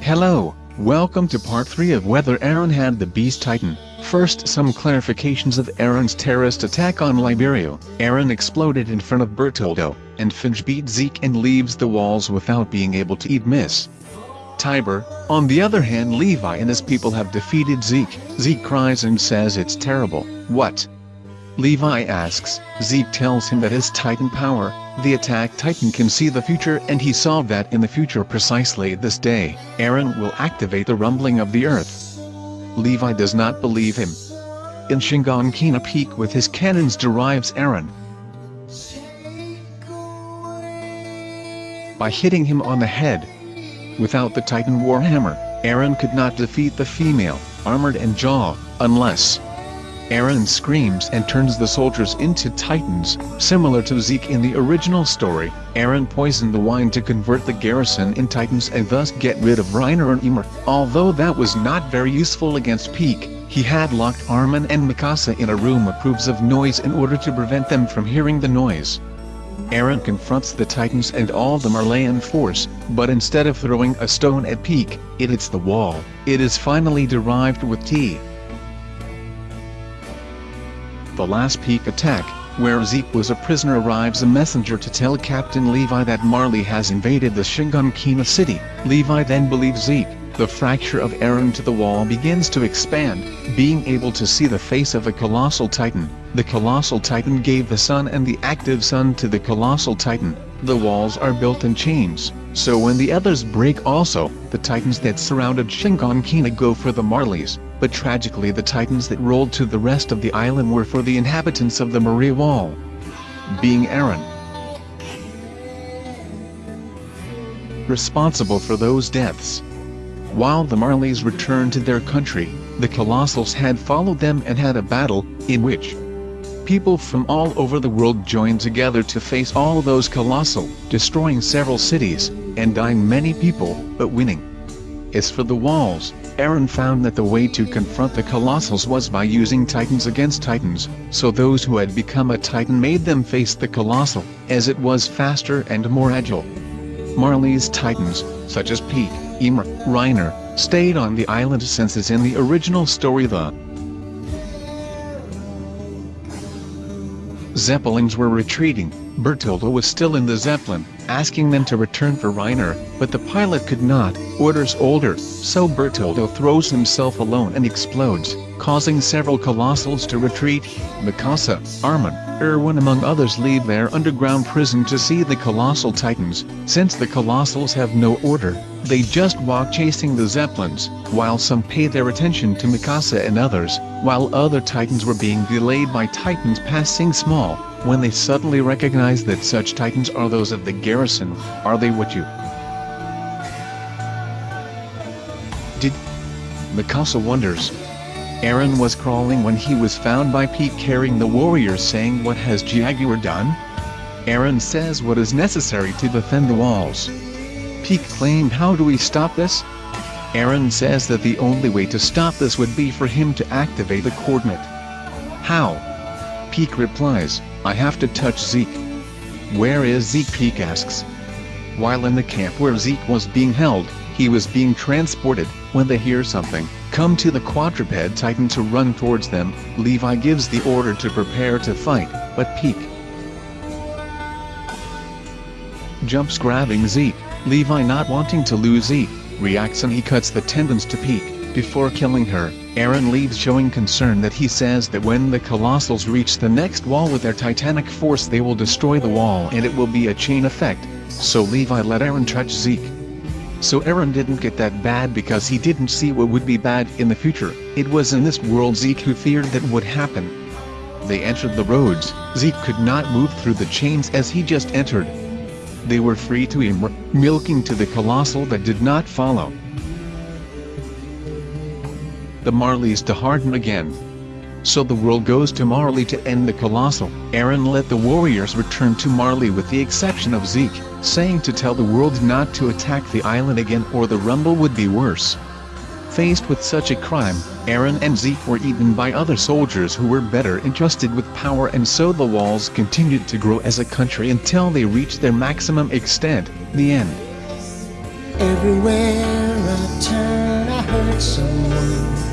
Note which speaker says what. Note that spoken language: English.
Speaker 1: Hello, welcome to part 3 of whether Eren had the Beast Titan. First some clarifications of Eren's terrorist attack on Liberio. Eren exploded in front of Bertoldo, and Finch beat Zeke and leaves the walls without being able to eat Miss. Tiber, on the other hand Levi and his people have defeated Zeke. Zeke cries and says it's terrible. What? Levi asks, Zeke tells him that his Titan power, the attack Titan can see the future and he saw that in the future precisely this day, Eren will activate the rumbling of the earth. Levi does not believe him. In Shiganshina Peak with his cannons derives Eren. By hitting him on the head. Without the Titan Warhammer, Eren could not defeat the female, armored and jaw, unless Eren screams and turns the soldiers into titans, similar to Zeke in the original story. Eren poisoned the wine to convert the garrison in titans and thus get rid of Reiner and Ymir. Although that was not very useful against Pieck, he had locked Armin and Mikasa in a room proofs of noise in order to prevent them from hearing the noise. Eren confronts the Titans and all the Marleyan force, but instead of throwing a stone at Pieck, it hits the wall. It is finally derived with T the last peak attack, where Zeke was a prisoner arrives a messenger to tell Captain Levi that Marley has invaded the Shiganshina city. Levi then believes Zeke. The fracture of Eren to the wall begins to expand, being able to see the face of a colossal titan. The colossal titan gave the sun and the active sun to the colossal titan. The walls are built in chains, so when the others break also, the titans that surrounded Shiganshina go for the Marleys but tragically the titans that rolled to the rest of the island were for the inhabitants of the Maria Wall. Being Eren, Responsible for those deaths. While the Marleys returned to their country, the Colossals had followed them and had a battle, in which people from all over the world joined together to face all those Colossal, destroying several cities, and dying many people, but winning. As for the walls, Eren found that the way to confront the Colossals was by using Titans against Titans, so those who had become a Titan made them face the Colossal, as it was faster and more agile. Marley's Titans, such as Pieck, Ymir, Reiner, stayed on the island since as in the original story the Zeppelins were retreating, Bertoldo was still in the Zeppelin, asking them to return for Reiner, but the pilot could not, orders older, so Bertoldo throws himself alone and explodes, causing several Colossals to retreat. Mikasa, Armin, Erwin among others leave their underground prison to see the Colossal Titans, since the Colossals have no order, they just walk chasing the Zeppelins, while some pay their attention to Mikasa and others, while other Titans were being delayed by Titans passing small, when they suddenly recognize that such Titans are those of the garrison, are they what you did? Mikasa wonders. Eren was crawling when he was found by Pieck carrying the warriors saying what has Jaguar done? Eren says what is necessary to defend the walls. Pieck claimed how do we stop this? Eren says that the only way to stop this would be for him to activate the coordinate. How? Pieck replies, I have to touch Zeke. Where is Zeke Pieck asks. While in the camp where Zeke was being held, he was being transported, when they hear something, come to the quadruped titan to run towards them, Levi gives the order to prepare to fight, but Pieck jumps grabbing Zeke. Levi not wanting to lose Zeke, reacts and he cuts the tendons to Pieck, before killing her. Eren leaves showing concern that he says that when the Colossals reach the next wall with their titanic force they will destroy the wall and it will be a chain effect, so Levi let Eren touch Zeke. So Eren didn't get that bad because he didn't see what would be bad in the future, it was in this world Zeke who feared that would happen. They entered the roads, Zeke could not move through the chains as he just entered, they were free to emerge, milking to the colossal that did not follow the Marleys to harden again. So the world goes to Marley to end the colossal. Eren let the Warriors return to Marley with the exception of Zeke, saying to tell the world not to attack the island again or the rumble would be worse. Faced with such a crime, Eren and Zeke were eaten by other soldiers who were better entrusted with power and so the walls continued to grow as a country until they reached their maximum extent, the end.
Speaker 2: Everywhere I turn I hurt someone